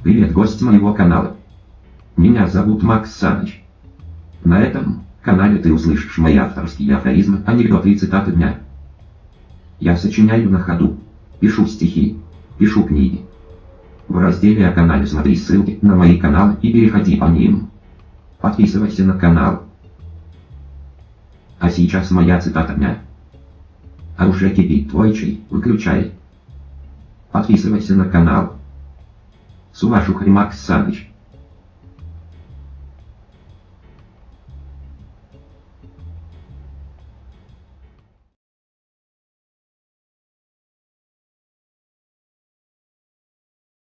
Привет, гость моего канала. Меня зовут Макс Саныч. На этом канале ты услышишь мои авторские афоризмы, анекдоты и цитаты дня. Я сочиняю на ходу, пишу стихи, пишу книги. В разделе о канале смотри ссылки на мои каналы и переходи по ним. Подписывайся на канал. А сейчас моя цитата дня. А уже кипит твой чай, выключай. Подписывайся на канал. Сувашух Макс Саныч.